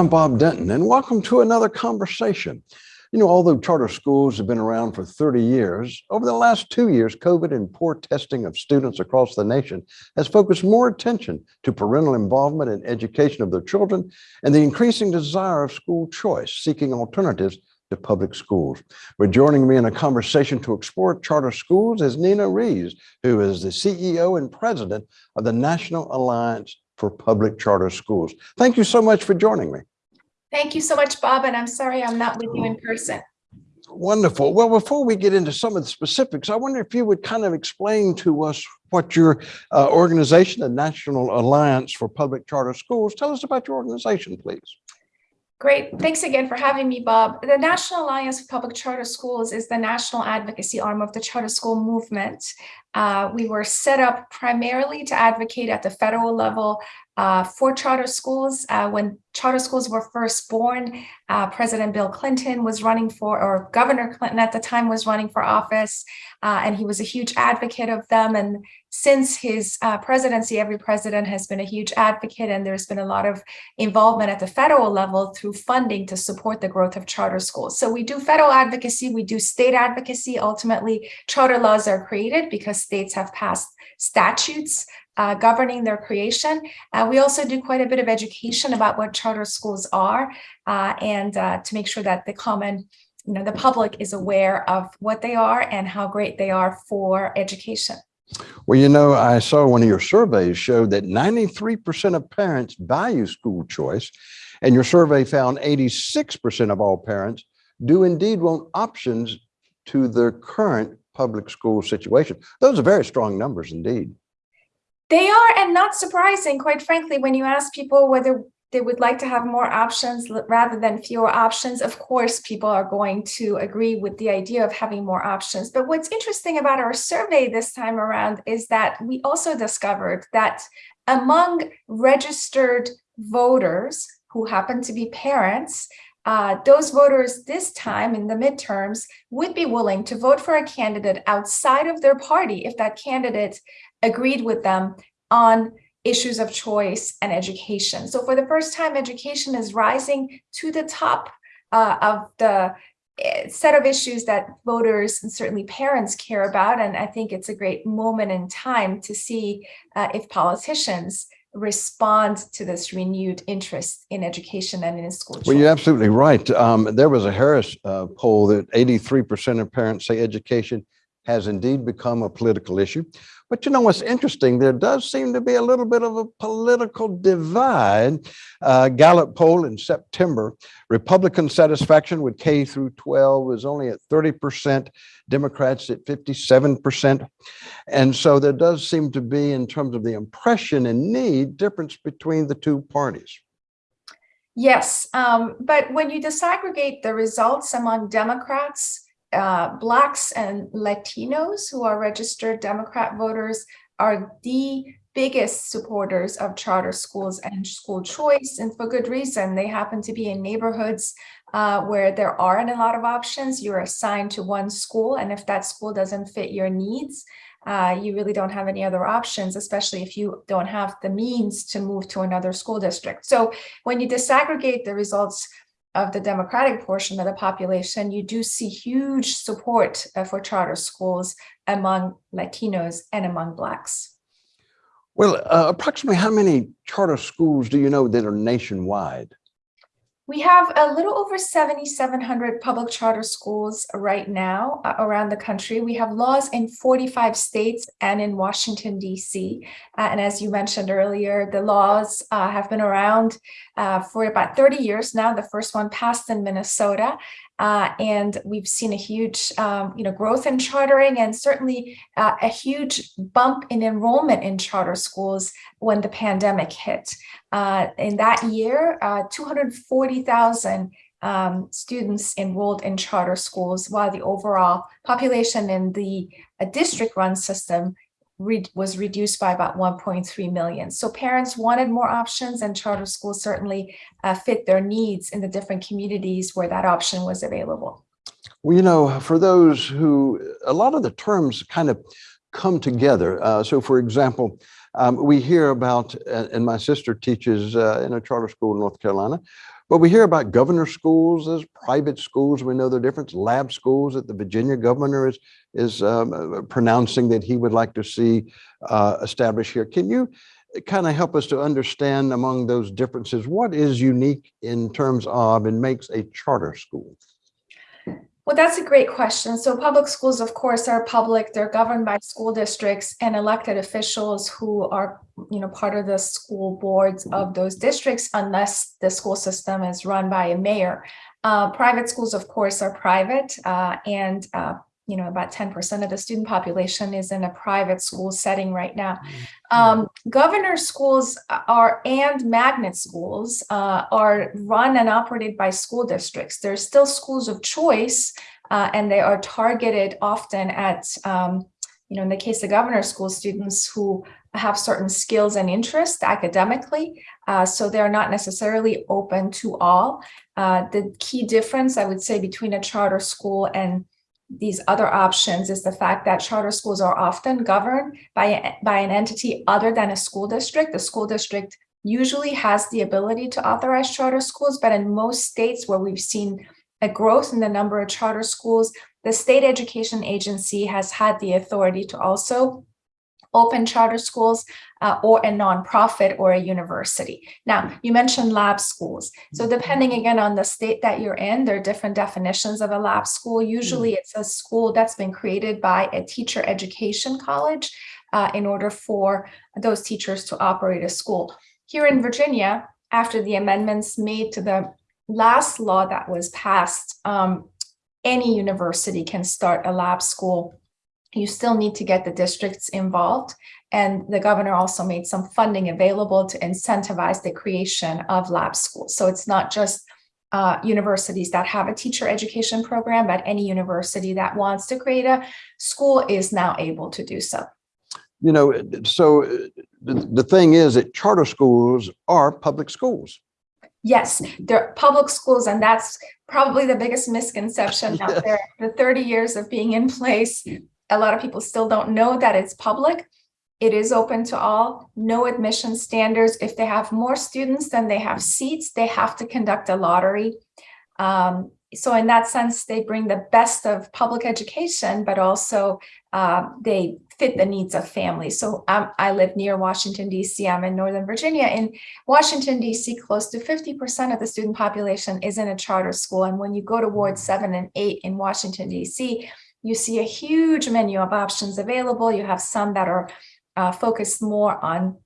I'm Bob Denton, and welcome to another conversation. You know, although charter schools have been around for 30 years, over the last two years, COVID and poor testing of students across the nation has focused more attention to parental involvement in education of their children and the increasing desire of school choice, seeking alternatives to public schools. But joining me in a conversation to explore charter schools is Nina Rees, who is the CEO and president of the National Alliance for Public Charter Schools. Thank you so much for joining me. Thank you so much, Bob, and I'm sorry I'm not with you in person. Wonderful. Well, before we get into some of the specifics, I wonder if you would kind of explain to us what your uh, organization, the National Alliance for Public Charter Schools, tell us about your organization, please. Great. Thanks again for having me, Bob. The National Alliance for Public Charter Schools is the national advocacy arm of the charter school movement. Uh, we were set up primarily to advocate at the federal level uh, for charter schools. Uh, when charter schools were first born, uh, President Bill Clinton was running for, or Governor Clinton at the time was running for office, uh, and he was a huge advocate of them. And since his uh, presidency, every president has been a huge advocate, and there's been a lot of involvement at the federal level through funding to support the growth of charter schools. So we do federal advocacy, we do state advocacy. Ultimately, charter laws are created because states have passed statutes uh, governing their creation. Uh, we also do quite a bit of education about what charter schools are uh, and uh, to make sure that the common, you know, the public is aware of what they are and how great they are for education. Well, you know, I saw one of your surveys showed that 93% of parents value school choice, and your survey found 86% of all parents do indeed want options to their current public school situation. Those are very strong numbers indeed. They are, and not surprising, quite frankly, when you ask people whether they would like to have more options rather than fewer options. Of course, people are going to agree with the idea of having more options. But what's interesting about our survey this time around is that we also discovered that among registered voters who happen to be parents, uh, those voters this time in the midterms would be willing to vote for a candidate outside of their party if that candidate agreed with them on issues of choice and education. So for the first time, education is rising to the top uh, of the eh, set of issues that voters and certainly parents care about. And I think it's a great moment in time to see uh, if politicians respond to this renewed interest in education and in school. Well, you're absolutely right. Um, there was a Harris uh, poll that 83% of parents say education has indeed become a political issue. But you know what's interesting? There does seem to be a little bit of a political divide. Uh, Gallup poll in September, Republican satisfaction with K through 12 was only at 30%, Democrats at 57%. And so there does seem to be, in terms of the impression and need, difference between the two parties. Yes, um, but when you disaggregate the results among Democrats, uh, Blacks and Latinos who are registered Democrat voters are the biggest supporters of charter schools and school choice, and for good reason. They happen to be in neighborhoods uh, where there aren't a lot of options. You're assigned to one school, and if that school doesn't fit your needs, uh, you really don't have any other options, especially if you don't have the means to move to another school district. So when you disaggregate the results of the Democratic portion of the population, you do see huge support uh, for charter schools among Latinos and among Blacks. Well, uh, approximately how many charter schools do you know that are nationwide? We have a little over 7,700 public charter schools right now uh, around the country. We have laws in 45 states and in Washington, D.C. Uh, and as you mentioned earlier, the laws uh, have been around uh, for about 30 years now. The first one passed in Minnesota. Uh, and we've seen a huge, um, you know, growth in chartering and certainly uh, a huge bump in enrollment in charter schools when the pandemic hit. Uh, in that year, uh, 240,000 um, students enrolled in charter schools, while the overall population in the uh, district-run system re was reduced by about 1.3 million. So parents wanted more options and charter schools certainly uh, fit their needs in the different communities where that option was available. Well, you know, for those who, a lot of the terms kind of come together. Uh, so for example, Um, we hear about, uh, and my sister teaches uh, in a charter school in North Carolina, but we hear about governor schools as private schools. We know the difference. Lab schools that the Virginia governor is is um, uh, pronouncing that he would like to see uh, established here. Can you kind of help us to understand among those differences what is unique in terms of and makes a charter school? Well, that's a great question. So public schools, of course, are public. They're governed by school districts and elected officials who are, you know, part of the school boards of those districts, unless the school system is run by a mayor. Uh, private schools, of course, are private uh, and uh, you know, about 10% of the student population is in a private school setting right now. Um, governor schools are and magnet schools uh, are run and operated by school districts. They're still schools of choice uh, and they are targeted often at, um, you know, in the case of governor school students who have certain skills and interests academically. Uh, so they're not necessarily open to all. Uh, the key difference I would say between a charter school and these other options is the fact that charter schools are often governed by, by an entity other than a school district. The school district usually has the ability to authorize charter schools, but in most states where we've seen a growth in the number of charter schools, the state education agency has had the authority to also open charter schools uh, or a nonprofit or a university. Now, you mentioned lab schools. So Mm-hmm. depending again on the state that you're in, there are different definitions of a lab school. Usually it's a school that's been created by a teacher education college uh, in order for those teachers to operate a school. Here in Virginia, after the amendments made to the last law that was passed, um, any university can start a lab school you still need to get the districts involved. And the governor also made some funding available to incentivize the creation of lab schools. So it's not just uh, universities that have a teacher education program, but any university that wants to create a school is now able to do so. You know, so uh, the, the thing is that charter schools are public schools. Yes, they're public schools, and that's probably the biggest misconception out there. The 30 years of being in place, a lot of people still don't know that it's public. It is open to all, no admission standards. If they have more students than they have seats, they have to conduct a lottery. Um, so in that sense, they bring the best of public education, but also uh, they fit the needs of families. So um, I live near Washington, DC. I'm in Northern Virginia. In Washington, DC, close to 50% of the student population is in a charter school. And when you go to Ward 7 and 8 in Washington, DC, you see a huge menu of options available. You have some that are uh, focused more on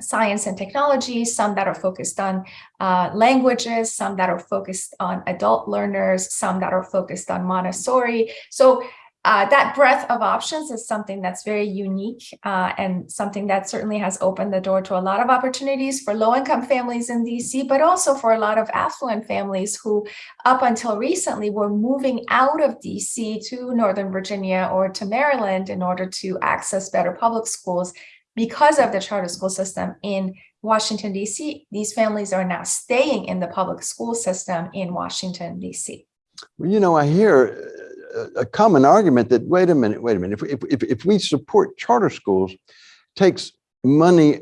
science and technology, some that are focused on uh, languages, some that are focused on adult learners, some that are focused on Montessori. So uh, that breadth of options is something that's very unique uh, and something that certainly has opened the door to a lot of opportunities for low-income families in DC, but also for a lot of affluent families who up until recently were moving out of DC to Northern Virginia or to Maryland in order to access better public schools because of the charter school system in Washington, DC. These families are now staying in the public school system in Washington, DC. Well, you know, I hear a common argument that, wait a minute, wait a minute, if, if, if we support charter schools, takes money,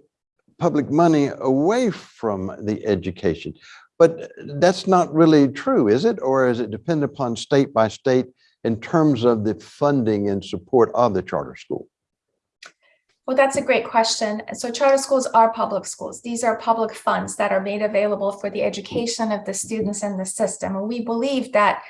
public money away from the education. But that's not really true, is it? Or is it depend upon state by state in terms of the funding and support of the charter school? Well, that's a great question. So charter schools are public schools. These are public funds that are made available for the education of the students in the system. And we believe that,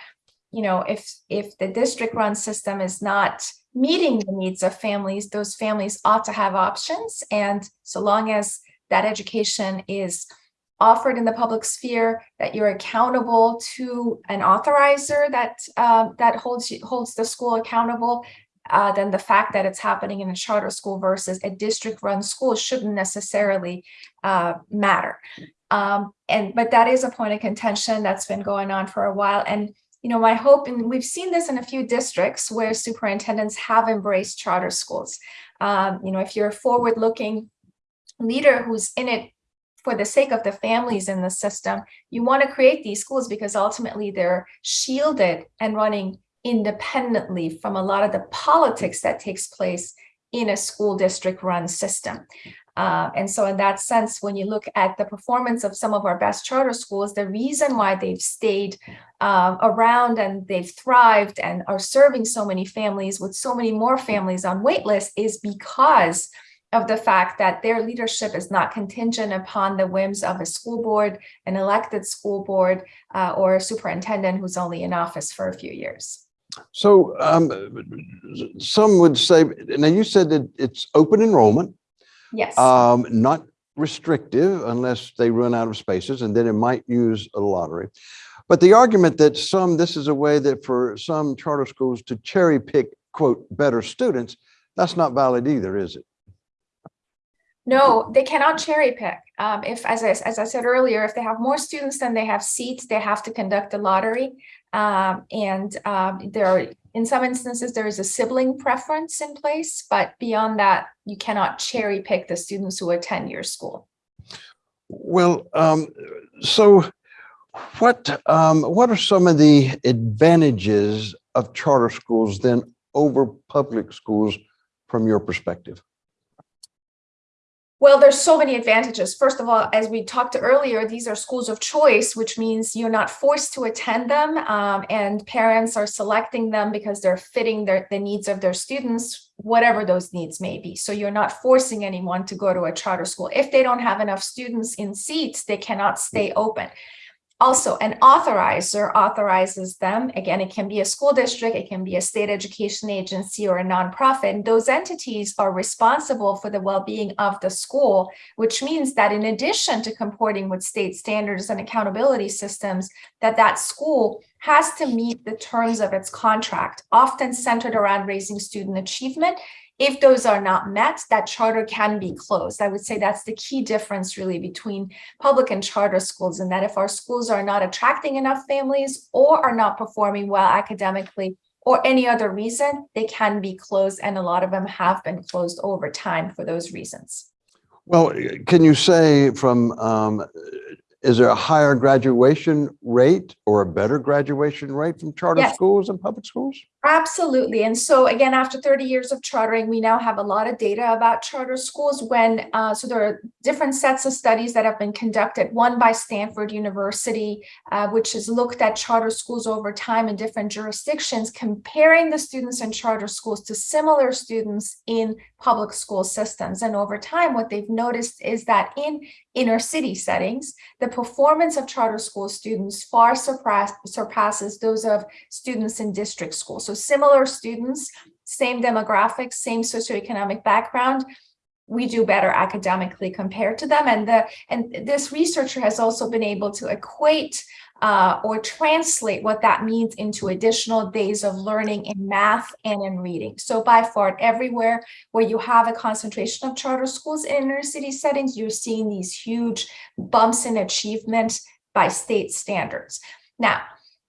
you know, if if the district run system is not meeting the needs of families, those families ought to have options. And so long as that education is offered in the public sphere, that you're accountable to an authorizer that uh, that holds holds the school accountable, uh, then the fact that it's happening in a charter school versus a district-run school shouldn't necessarily uh, matter. Um, and but that is a point of contention that's been going on for a while. And you know, my hope, and we've seen this in a few districts where superintendents have embraced charter schools. Um, you know, if you're a forward-looking leader who's in it for the sake of the families in the system, you want to create these schools because ultimately they're shielded and running independently from a lot of the politics that takes place in a school district run system. Uh, and so in that sense, when you look at the performance of some of our best charter schools, the reason why they've stayed um, around and they've thrived and are serving so many families with so many more families on wait list is because of the fact that their leadership is not contingent upon the whims of a school board, an elected school board, uh, or a superintendent who's only in office for a few years. So um, some would say, now you said that it's open enrollment, Yes. um, not restrictive unless they run out of spaces, and then it might use a lottery. But the argument that some, this is a way that for some charter schools to cherry pick, quote, better students, that's not valid either, is it? No, they cannot cherry pick. Um, if, as I, as I said earlier, if they have more students than they have seats, they have to conduct a lottery. Um, and um, there are, in some instances, there is a sibling preference in place, but beyond that, you cannot cherry pick the students who attend your school. Well, um, so what, um, what are some of the advantages of charter schools then over public schools from your perspective? Well, there's so many advantages. First of all, as we talked earlier, these are schools of choice, which means you're not forced to attend them um, and parents are selecting them because they're fitting their, the needs of their students, whatever those needs may be. So you're not forcing anyone to go to a charter school. If they don't have enough students in seats, they cannot stay open. Also, an authorizer authorizes them. Again, it can be a school district, it can be a state education agency or a nonprofit. Those entities are responsible for the well-being of the school, which means that in addition to comporting with state standards and accountability systems, that that school has to meet the terms of its contract, often centered around raising student achievement if those are not met, that charter can be closed. I would say that's the key difference really between public and charter schools and that if our schools are not attracting enough families or are not performing well academically or any other reason, they can be closed and a lot of them have been closed over time for those reasons. Well, can you say from, um, is there a higher graduation rate or a better graduation rate from charter Yes. schools and public schools? Absolutely. And so again, after 30 years of chartering, we now have a lot of data about charter schools when, uh, so there are different sets of studies that have been conducted, one by Stanford University, uh, which has looked at charter schools over time in different jurisdictions, comparing the students in charter schools to similar students in public school systems. And over time, what they've noticed is that in inner city settings, the performance of charter school students far surpass, surpasses those of students in district schools. So similar students, same demographics, same socioeconomic background, we do better academically compared to them. And the and this researcher has also been able to equate uh, or translate what that means into additional days of learning in math and in reading. So by far, everywhere where you have a concentration of charter schools in inner city settings, you're seeing these huge bumps in achievement by state standards. Now,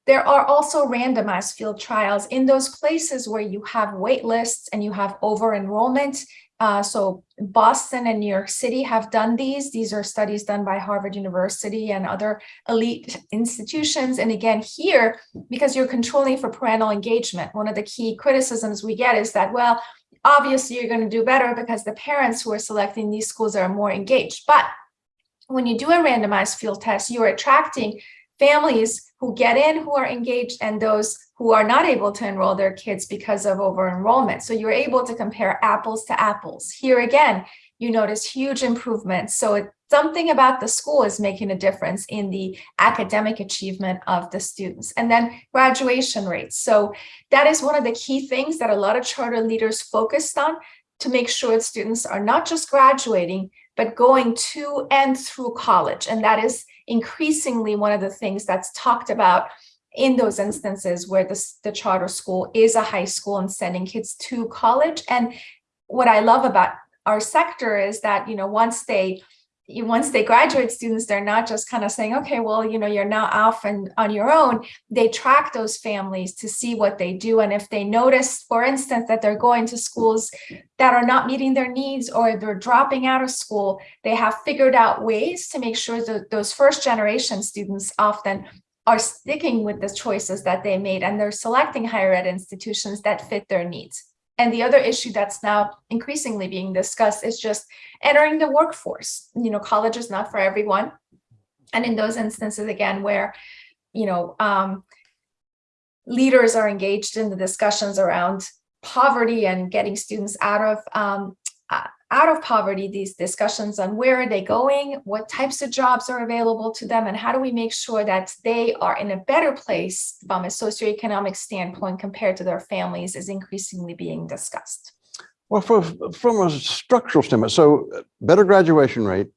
there are also randomized field trials in those places where you have wait lists and you have over enrollment. Uh, so Boston and New York City have done these. These are studies done by Harvard University and other elite institutions. And again, here, because you're controlling for parental engagement, one of the key criticisms we get is that, well, obviously you're going to do better because the parents who are selecting these schools are more engaged. But when you do a randomized field test, you're attracting families who get in who are engaged and those who are not able to enroll their kids because of over enrollment. So you're able to compare apples to apples. Here again, you notice huge improvements. So it, something about the school is making a difference in the academic achievement of the students. And then graduation rates. So that is one of the key things that a lot of charter leaders focused on to make sure students are not just graduating, but going to and through college. And that is increasingly one of the things that's talked about in those instances where the, the charter school is a high school and sending kids to college. And what I love about our sector is that, you know, once they once they graduate students, they're not just kind of saying, okay, well, you know, you're now off and on your own. They track those families to see what they do. And if they notice, for instance, that they're going to schools that are not meeting their needs or they're dropping out of school, they have figured out ways to make sure that those first generation students often are sticking with the choices that they made and they're selecting higher ed institutions that fit their needs. And the other issue that's now increasingly being discussed is just entering the workforce. You know, college is not for everyone. And in those instances, again, where, you know, um, leaders are engaged in the discussions around poverty and getting students out of um, out of poverty, these discussions on where are they going, what types of jobs are available to them, and how do we make sure that they are in a better place from a socioeconomic standpoint compared to their families is increasingly being discussed. Well, for, from a structural standpoint, so uh, better graduation rate,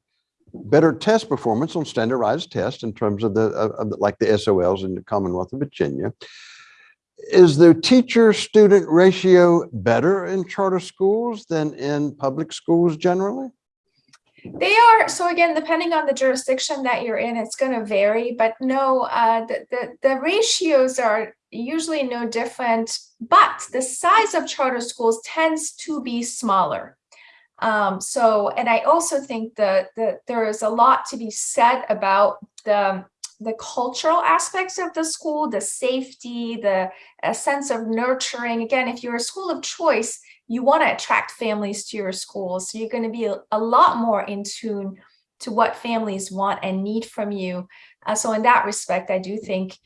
better test performance on standardized tests in terms of the, of, of the- like the SOLs in the Commonwealth of Virginia. Is the teacher-student ratio better in charter schools than in public schools generally? They are, so again, depending on the jurisdiction that you're in, it's going to vary, but no, uh, the, the, the ratios are usually no different, but the size of charter schools tends to be smaller. Um, so, and I also think that, that there is a lot to be said about the, the cultural aspects of the school, the safety, the sense of nurturing. Again, if you're a school of choice, you want to attract families to your school. So you're going to be a, a lot more in tune to what families want and need from you. Uh, so in that respect, I do think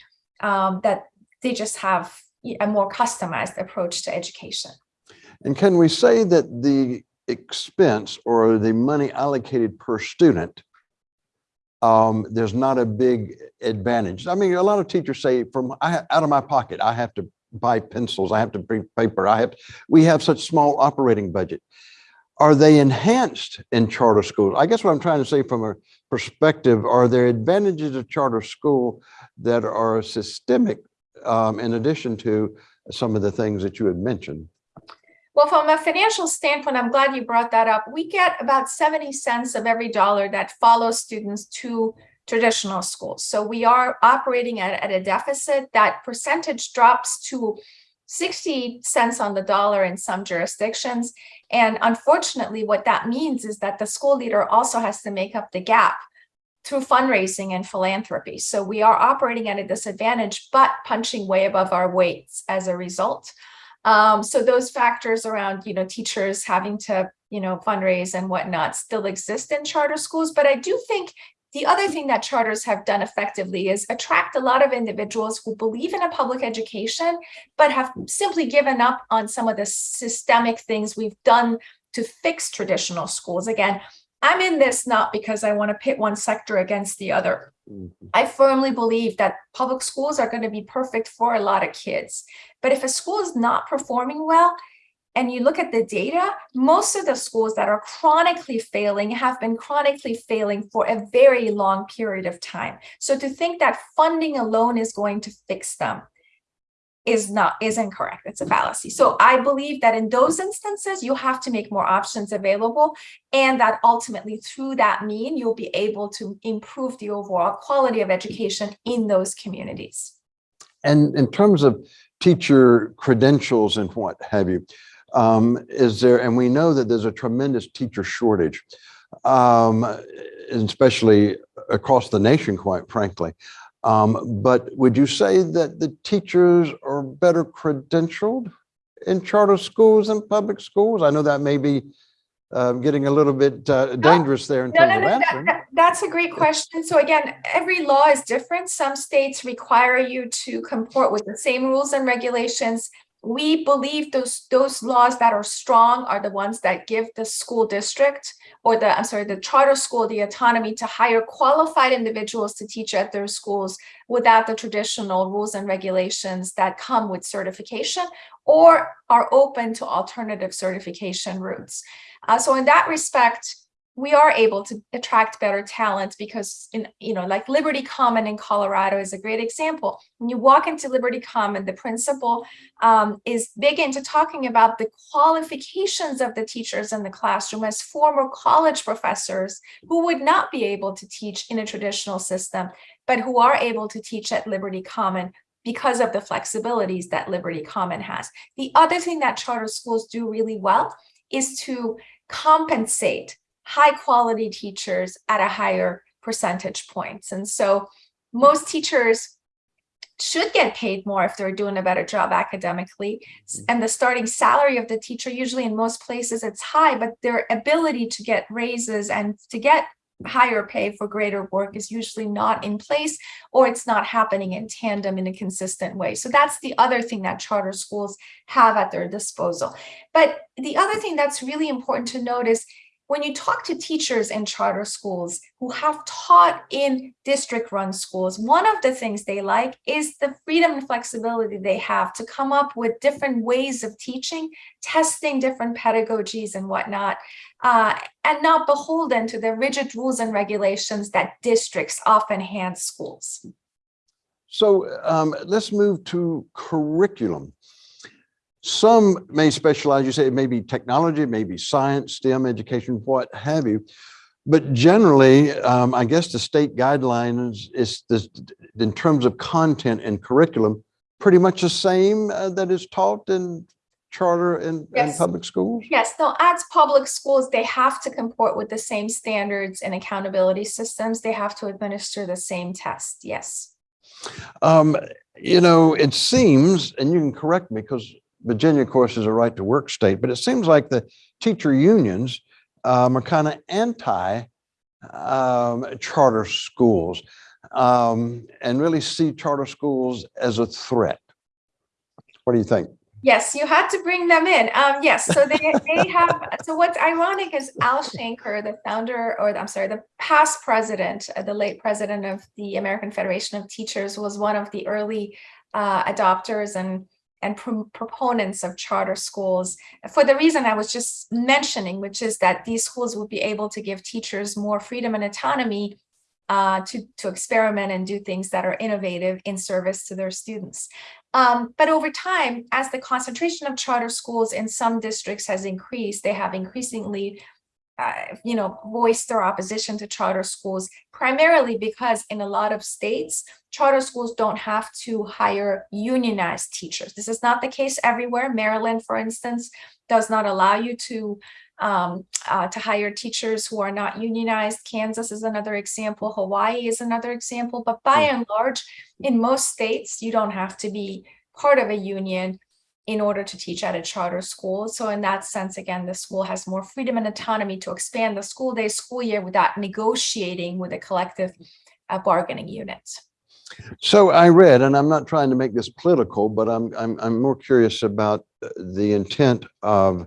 um, that they just have a more customized approach to education. And can we say that the expense or the money allocated per student, um, there's not a big advantage? I mean, a lot of teachers say from I, out of my pocket, I have to buy pencils, I have to bring paper, I have, we have such small operating budget. Are they enhanced in charter schools? I guess what I'm trying to say from a perspective, are there advantages of charter school that are systemic um, in addition to some of the things that you had mentioned? Well, from a financial standpoint, I'm glad you brought that up. We get about 70 cents of every dollar that follows students to traditional schools. So we are operating at, at a deficit. That percentage drops to 60 cents on the dollar in some jurisdictions. And unfortunately, what that means is that the school leader also has to make up the gap through fundraising and philanthropy. So we are operating at a disadvantage, but punching way above our weights as a result. Um, so those factors around, you know, teachers having to, you know, fundraise and whatnot still exist in charter schools. But I do think the other thing that charters have done effectively is attract a lot of individuals who believe in a public education, but have simply given up on some of the systemic things we've done to fix traditional schools. Again, I'm in this not because I want to pit one sector against the other. Mm-hmm. I firmly believe that public schools are going to be perfect for a lot of kids. But if a school is not performing well, and you look at the data, most of the schools that are chronically failing have been chronically failing for a very long period of time. So to think that funding alone is going to fix them is not is incorrect it's a fallacy so i believe that in those instances you have to make more options available and that ultimately through that mean you'll be able to improve the overall quality of education in those communities And in terms of teacher credentials and what have you, um, is there, and we know that there's a tremendous teacher shortage, um, especially across the nation, quite frankly. Um, but would you say that the teachers are better credentialed in charter schools than public schools? I know that may be um, getting a little bit uh, dangerous there in No, terms no, of no, that- answering. that- that's a great question. So again, every law is different. Some states require you to comport with the same rules and regulations. We believe those, those laws that are strong are the ones that give the school district or the, I'm sorry, the charter school, the autonomy to hire qualified individuals to teach at their schools without the traditional rules and regulations that come with certification or are open to alternative certification routes. Uh, so in that respect, we are able to attract better talent because in you know like liberty common in colorado is a great example. When you walk into liberty common the principal um, is big into talking about the qualifications of the teachers in the classroom as former college professors who would not be able to teach in a traditional system but who are able to teach at liberty common because of the flexibilities that liberty common has. The other thing that charter schools do really well is to compensate high quality teachers at a higher percentage points. And so most teachers should get paid more if they're doing a better job academically. Mm. And the starting salary of the teacher, usually in most places it's high, but their ability to get raises and to get higher pay for greater work is usually not in place or it's not happening in tandem in a consistent way. So that's the other thing that charter schools have at their disposal. But the other thing that's really important to note is when you talk to teachers in charter schools who have taught in district run schools, one of the things they like is the freedom and flexibility they have to come up with different ways of teaching, testing different pedagogies and whatnot, uh, and not beholden to the rigid rules and regulations that districts often hand schools. So um, let's move to curriculum. Some may specialize, you say it may be technology, it may be science, STEM education, what have you. But generally, um, I guess the state guidelines is this, in terms of content and curriculum, pretty much the same uh, that is taught in charter and, and public schools? Yes, no, as public schools, they have to comport with the same standards and accountability systems. They have to administer the same test. Yes. Um, you know, it seems, and you can correct me because Virginia, of course, is a right to work state, but it seems like the teacher unions um, are kind of anti um, charter schools um, and really see charter schools as a threat. What do you think? Yes, you had to bring them in. Um, yes, so they they have. So what's ironic is Al Shanker, the founder, or I'm sorry, the past president, uh, the late president of the American Federation of Teachers, was one of the early uh, adopters and and pro- proponents of charter schools for the reason I was just mentioning, which is that these schools would be able to give teachers more freedom and autonomy uh, to to experiment and do things that are innovative in service to their students. Um, but over time, as the concentration of charter schools in some districts has increased, they have increasingly, uh, you know, voiced their opposition to charter schools, primarily because in a lot of states, charter schools don't have to hire unionized teachers. This is not the case everywhere. Maryland, for instance, does not allow you to um, uh, to hire teachers who are not unionized. Kansas is another example. Hawaii is another example. But by and large, in most states, you don't have to be part of a union in order to teach at a charter school. So in that sense, again, the school has more freedom and autonomy to expand the school day, school year without negotiating with a collective uh, bargaining unit. So I read, and I'm not trying to make this political, but I'm, I'm, I'm more curious about the intent of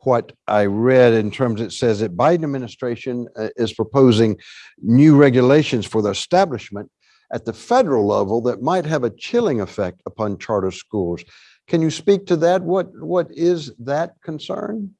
what I read in terms, it says that Biden administration uh, is proposing new regulations for the establishment at the federal level that might have a chilling effect upon charter schools. Can you speak to that? What, what is that concern?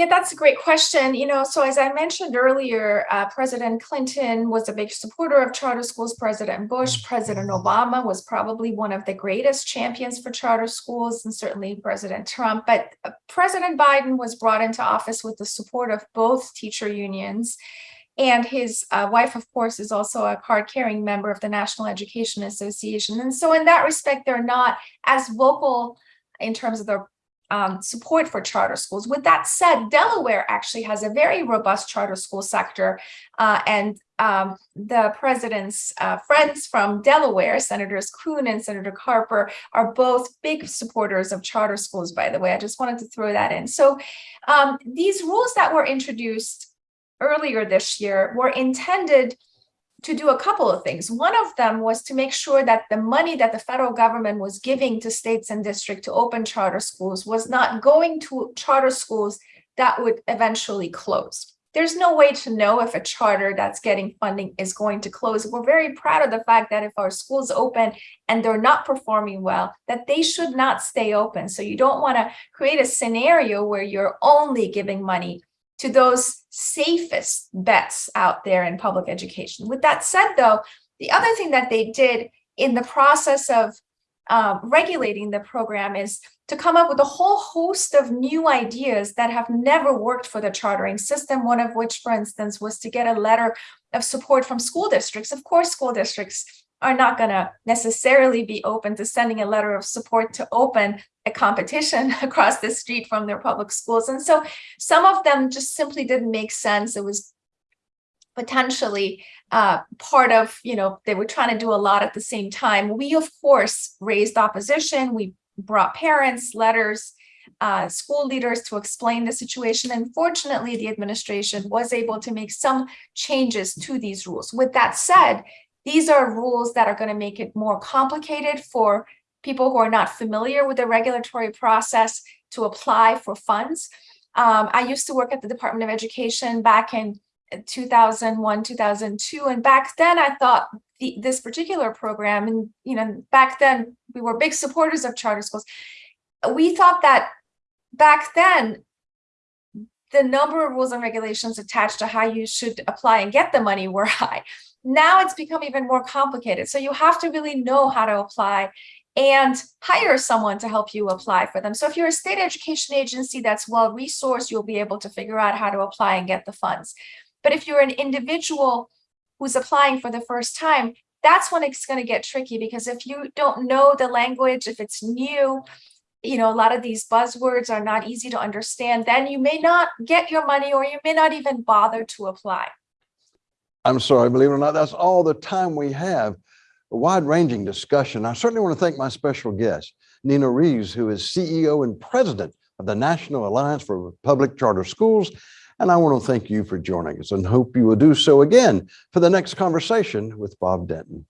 Yeah, that's a great question. You know, so as I mentioned earlier, uh, President Clinton was a big supporter of charter schools. President Bush, President Obama was probably one of the greatest champions for charter schools, and certainly President Trump. But uh, President Biden was brought into office with the support of both teacher unions. And his uh, wife, of course, is also a card carrying member of the National Education Association. And so, in that respect, they're not as vocal in terms of their um, support for charter schools. With that said, Delaware actually has a very robust charter school sector, uh, and um, the president's uh, friends from Delaware, Senators Coons and Senator Carper, are both big supporters of charter schools. By the way, I just wanted to throw that in. So um, these rules that were introduced earlier this year were intended to do a couple of things. One of them was to make sure that the money that the federal government was giving to states and districts to open charter schools was not going to charter schools that would eventually close. There's no way to know if a charter that's getting funding is going to close. We're very proud of the fact that if our schools open and they're not performing well, that they should not stay open. So you don't want to create a scenario where you're only giving money to those safest bets out there in public education. With that said, though, the other thing that they did in the process of um, regulating the program is to come up with a whole host of new ideas that have never worked for the chartering system. One of which, for instance, was to get a letter of support from school districts. Of course, school districts are not going to necessarily be open to sending a letter of support to open a competition across the street from their public schools. And so some of them just simply didn't make sense. It was potentially uh, part of, you know, they were trying to do a lot at the same time. We, of course, raised opposition. We brought parents, letters, uh, school leaders to explain the situation. And fortunately, the administration was able to make some changes to these rules. With that said, these are rules that are going to make it more complicated for people who are not familiar with the regulatory process to apply for funds. Um, I used to work at the Department of Education back in 2001, 2002. And back then I thought the, this particular program, and you know, back then we were big supporters of charter schools. We thought that back then, the number of rules and regulations attached to how you should apply and get the money were high. Now it's become even more complicated. So you have to really know how to apply and hire someone to help you apply for them. So if you're a state education agency that's well resourced, you'll be able to figure out how to apply and get the funds. But if you're an individual who's applying for the first time, that's when it's going to get tricky because if you don't know the language, if it's new, you know, a lot of these buzzwords are not easy to understand, then you may not get your money or you may not even bother to apply. I'm sorry, believe it or not, that's all the time we have. A wide-ranging discussion. I certainly want to thank my special guest, Nina Reeves, who is CEO and president of the National Alliance for Public Charter Schools. And I want to thank you for joining us and hope you will do so again for the next conversation with Bob Denton.